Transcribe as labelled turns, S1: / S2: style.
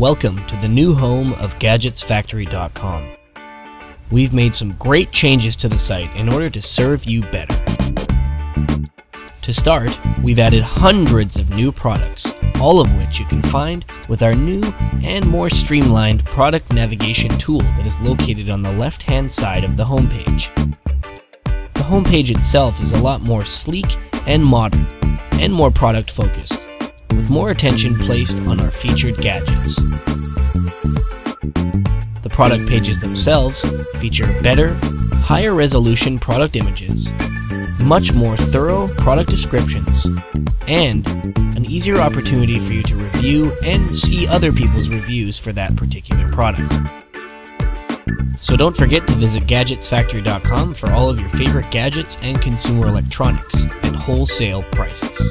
S1: Welcome to the new home of GadgetsFactory.com. We've made some great changes to the site in order to serve you better. To start, we've added hundreds of new products, all of which you can find with our new and more streamlined product navigation tool that is located on the left-hand side of the homepage. The homepage itself is a lot more sleek and modern, and more product focused, more attention placed on our featured gadgets. The product pages themselves feature better, higher resolution product images, much more thorough product descriptions, and an easier opportunity for you to review and see other people's reviews for that particular product. So don't forget to visit GadgetsFactory.com for all of your favorite gadgets and consumer electronics at wholesale prices.